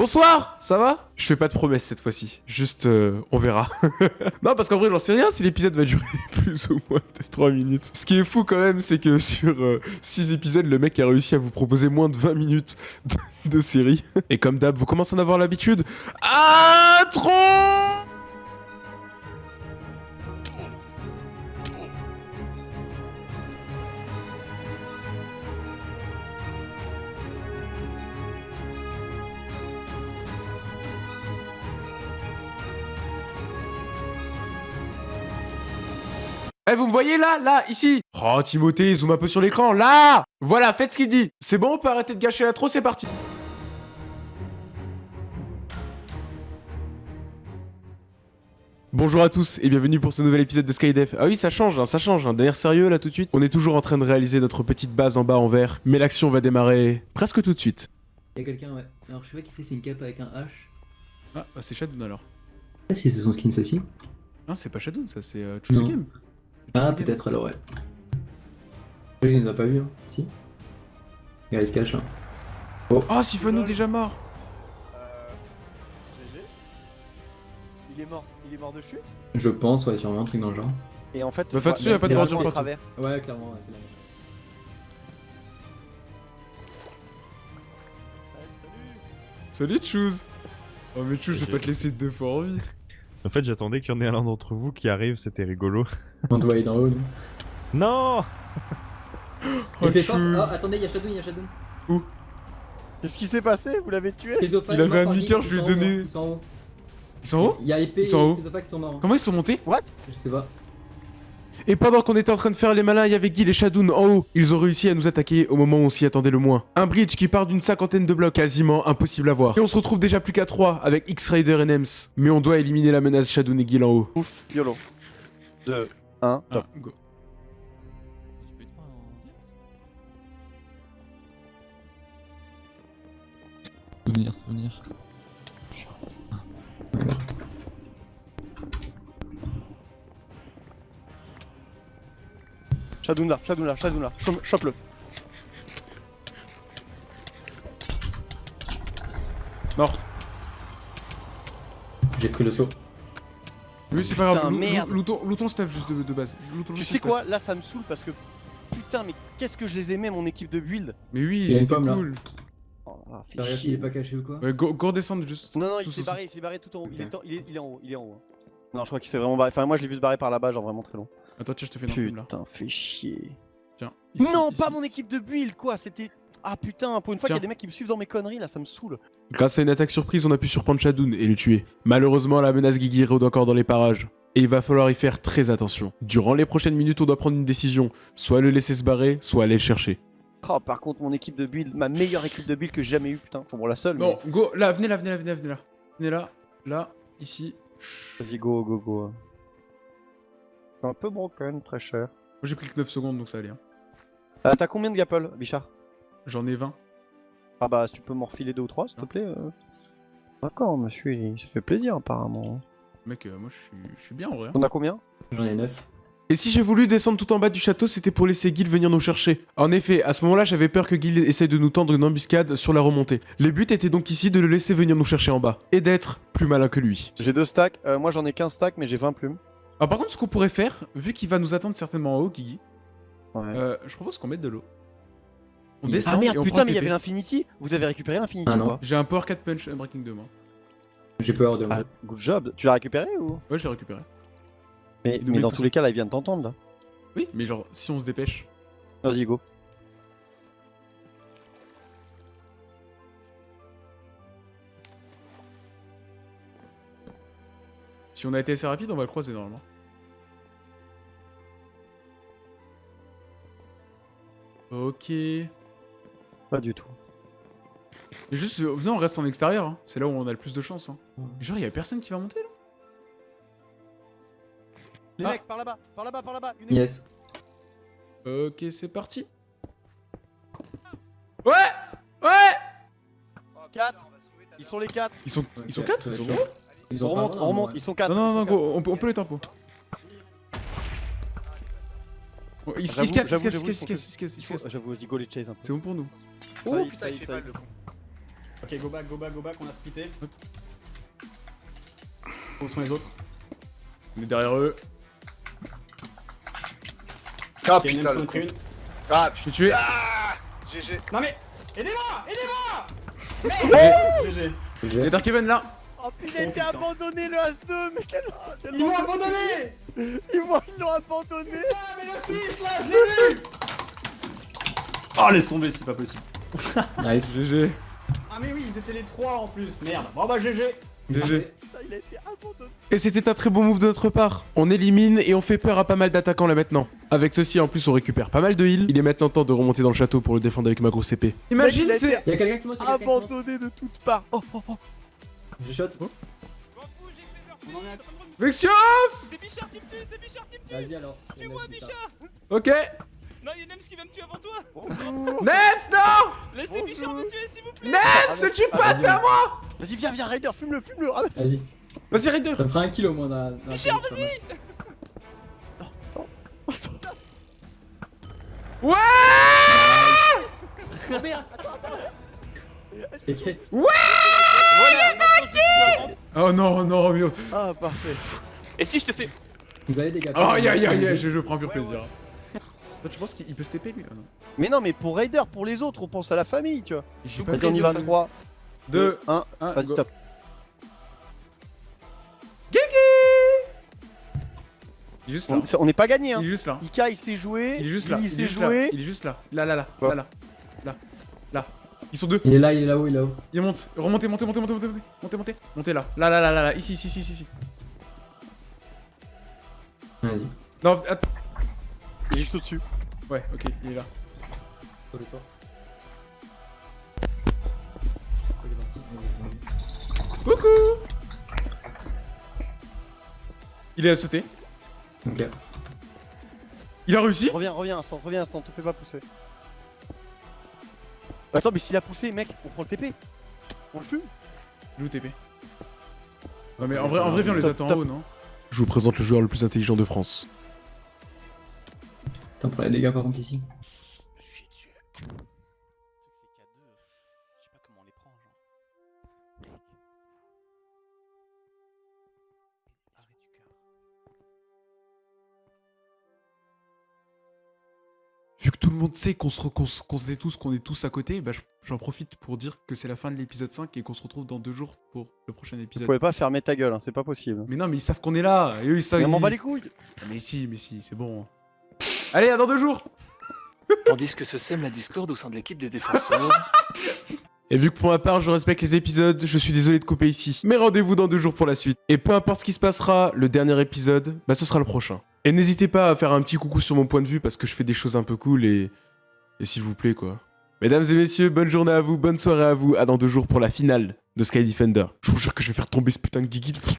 Bonsoir, ça va? Je fais pas de promesses cette fois-ci, juste euh, on verra. non, parce qu'en vrai, j'en sais rien si l'épisode va durer plus ou moins de 3 minutes. Ce qui est fou quand même, c'est que sur 6 épisodes, le mec a réussi à vous proposer moins de 20 minutes de, de série. Et comme d'hab, vous commencez à en avoir l'habitude. Ah, trop Eh, vous me voyez là Là Ici Oh, Timothée, zoom un peu sur l'écran, là Voilà, faites ce qu'il dit C'est bon, on peut arrêter de gâcher la trop, c'est parti Bonjour à tous et bienvenue pour ce nouvel épisode de Skydef. Ah oui, ça change, hein, ça change, hein. d'ailleurs sérieux là tout de suite. On est toujours en train de réaliser notre petite base en bas en vert, mais l'action va démarrer presque tout de suite. Y'a quelqu'un, ouais. Alors je sais pas qui c'est, c'est une cape avec un H. Ah, bah, c'est Shadoon alors. Si c'est son skin ça aussi. Non, c'est pas Shadoon, ça c'est euh, Choose the Non. Game. Ah, peut-être alors, ouais. Il nous a pas vu, hein. Si. Regarde, il se cache là. Oh, Sifano déjà mort Euh. GG. Il est mort. Il est mort de chute. Je pense, ouais, sûrement, un truc dans le genre. Et en fait. Bah, Fatsu, y a pas de bordure partout. travers. Ouais, clairement, ouais, c'est là. Salut Choose Oh mais Choose, je vais pas te laisser deux fois en vie. En fait, j'attendais qu'il y en ait un d'entre vous qui arrive, c'était rigolo. On te voyait d'en haut, nous. Non Oh, Il fait forte. Choose. Ah, attendez, y'a Shadow, y'a Shadow. Qu'est-ce qui s'est passé? Vous l'avez tué? Il avait un Guy, je lui ai ils sont en haut, donné. Ils sont en haut. Ils sont en haut? Y'a épée Ils sont en haut. et Chrysophage qui sont morts. Comment ils sont montés? What Je sais pas. Et pendant qu'on était en train de faire les malins, il y avait Guil et Shadoon en haut. Ils ont réussi à nous attaquer au moment où on s'y attendait le moins. Un bridge qui part d'une cinquantaine de blocs, quasiment impossible à voir. Et on se retrouve déjà plus qu'à 3 avec X-Rider et Nems. Mais on doit éliminer la menace Shadoon et Guil en haut. Ouf, YOLO. 2, 1, top. Ah, go. Souvenir, souvenir. Shadoun là, Shadoun là, Shadoun là. Chope-le. Mort. J'ai pris le saut. Oui, c'est pas grave. Putain, Lou- merde. lou- Lootons lootons le stuff juste de, de base. Tu sais quoi? Là, ça me saoule parce que. Putain, mais qu'est-ce que je les aimais, mon équipe de build? Mais oui, Il y a une c'était pomme, là. cool. Chier. il est pas caché ou quoi? Ouais, go, go redescendre juste. Non, non, il s'est barré, il s'est barré tout en haut. Il, Ok. est en- il, est, il est en haut, il est en haut. hein. Non, je crois qu'il s'est vraiment barré. Enfin, moi, je l'ai vu se barrer par là-bas, genre vraiment très long. Attends, tiens, je te fais une là. Putain, fais chier. Tiens. ici, non, ici. pas mon équipe de build, quoi. C'était. Ah putain, pour une fois qu'il y a des mecs qui me suivent dans mes conneries, là, ça me saoule. Grâce à une attaque surprise, on a pu surprendre Shadoon et le tuer. Malheureusement, la menace Guigui rôde encore dans les parages. Et il va falloir y faire très attention. Durant les prochaines minutes, on doit prendre une décision. Soit le laisser se barrer, soit aller le chercher. Oh, par contre, mon équipe de build, ma meilleure équipe de build que j'ai jamais eu, putain. Enfin, bon, la seule. Bon, go, là, venez là, venez là, venez là, venez là. Venez là, là, ici. Vas-y, go, go, go. C'est un peu broken, très cher. Moi j'ai pris que 9 secondes donc ça allait. hein. Euh, T'as combien de gapple, Bichard? J'en ai 20. Ah bah, si tu peux m'en refiler deux ou trois, s'il te plaît. euh. D'accord, monsieur, il... ça fait plaisir, apparemment. Mec, euh, moi je suis, bien en vrai. hein. On a combien? J'en ai 9. Et si j'ai voulu descendre tout en bas du château, c'était pour laisser Gil venir nous chercher. En effet, à ce moment-là, j'avais peur que Gil essaye de nous tendre une embuscade sur la remontée. Le but était donc ici de le laisser venir nous chercher en bas. Et d'être plus malin que lui. J'ai deux stacks. Euh, moi, j'en ai 15 stacks, mais j'ai 20 plumes. Alors par contre, ce qu'on pourrait faire, vu qu'il va nous attendre certainement en haut, Guigui, Ouais. euh, je propose qu'on mette de l'eau. On Ah descend ah et merde, on putain, mais il y avait l'Infinity Vous avez récupéré l'Infinity Ah J'ai un Power 4 Punch Unbreaking 2 moi. J'ai peur de moi. Ah, good job. Tu l'as récupéré ou? Ouais, je l'ai récupéré. Mais, mais dans tous les cas, là, il vient de t'entendre, là. Oui, mais genre, si on se dépêche. Vas-y, go. Si on a été assez rapide, on va le croiser normalement. Ok. Pas du tout. Juste, euh, non, on reste en extérieur. Hein. C'est là où on a le plus de chance. Hein. Genre, il y a personne qui va monter là? Les ah. mecs, par là-bas, par là-bas, par là-bas. Yes. Ok, c'est parti. Ouais Ouais 4 Ils sont les 4 Ils sont 4 Ils sont 4 ils On remonte, on remonte, ouais. ils sont 4 Non, non, non, go, on peut, on peut les temps, go. Bon, Ils se cassent, ils se cassent, ils se j'avoue, cassent, ils se cassent. J'avoue, vas-y, go les chase un peu. C'est bon pour nous. Ça Oh y est, putain, il fait mal le con. Ok, go back, go back, go back, on a splitté. Où sont les autres? On est derrière eux. Ah putain, le con. Ah Je putain. suis tué. Ah GG. Non mais Aidez-moi Aidez-moi GG. Il y a Dark Even là. Oh, il a été abandonné le As-2, mais quel. Ils m'ont abandonné Ils m'ont- ils l'ont abandonné Ah mais le Suisse là, je l'ai vu Oh laisse tomber, c'est pas possible. Nice. GG. Ah mais oui, ils étaient les trois en plus, merde. Bon bah GG GG. Putain, il a été abandonné Et c'était un très beau move de notre part. On élimine et on fait peur à pas mal d'attaquants là maintenant. Avec ceci en plus on récupère pas mal de heal. Il est maintenant temps de remonter dans le château pour le défendre avec ma grosse épée. Imagine il c'est... Abandonné de toutes parts Oh, oh, oh Je shot. À... Vexios C'est Bichard qui me tue, c'est Bichard qui me tue Vas-y alors. Tue-moi, Bichard Ok. Non, il y a Nems qui va me tuer avant toi Nems, non Laissez Bichard me tuer, s'il vous plaît Nems, ne tue pas, c'est à moi Vas-y, viens, viens, Raider, fume-le, fume-le Vas-y. Vas-y, Raider. Ça me fera un kill au moins dans dans la Bichard, série, c'est Ouais Oh merde pas mal. T'inquiète. Voilà, maintenant, je comprends. Oh non, non, mais... Ah, parfait Et si je te fais... Vous avez des gars. Oh, aïe, aïe, aïe, je, je prends pur plaisir. Toi, tu penses qu'il peut se TP lui non. Mais non, mais pour Raider, pour les autres, on pense à la famille, tu vois J'ai pas Vas-y, on y va, 3, 2, 1, 1, vas-y, top Il est juste là. On n'est pas gagné, hein Il est juste là. Ika, il s'est joué, Il est juste là. il Il s'est est juste là. joué Il est juste là. Là, là, Là, là. Là. Ils sont deux. Il est là, il est là-haut, il est là-haut. Il monte. Remontez, montez, montez, montez, montez, montez. Montez, montez. Montez là. Là, là, là, là, là. Ici, ici, ici, ici. Vas-y. Non, att- Il est juste au-dessus Ouais, ok, il est là. Sur le toit. Il est parti. Il est Coucou Il est à sauter. Ok. Il a réussi Reviens, reviens, instant, reviens, instant, te fais pas pousser Attends, mais s'il a poussé, mec, on prend le TP On le fume. Il est où TP Non mais en vrai, en vrai viens on les attend en haut, non? Je vous présente le joueur le plus intelligent de France. Attends, pour les dégâts par contre ici. Monde sait qu'on se, qu'on se- qu'on sait tous qu'on est tous à côté, bah je- j'en profite pour dire que c'est la fin de l'épisode 5 et qu'on se retrouve dans deux jours pour le prochain Vous épisode. pouvez pas fermer ta gueule, hein, c'est pas possible Mais non, mais ils savent qu'on est là. Et eux, ils savent. Mais on m'en ils- bat les couilles Mais si, mais si, c'est bon. Allez, à dans deux jours Tandis que se sème la discorde au sein de l'équipe des défenseurs. Et vu que pour ma part, je respecte les épisodes, je suis désolé de couper ici. Mais rendez-vous dans deux jours pour la suite. Et peu importe ce qui se passera, le dernier épisode, bah ce sera le prochain. Et n'hésitez pas à faire un petit coucou sur mon point de vue parce que je fais des choses un peu cool et... Et s'il vous plaît, quoi. Mesdames et messieurs, bonne journée à vous, bonne soirée à vous, à dans deux jours pour la finale de Sky Defender. Je vous jure que je vais faire tomber ce putain de Gigit.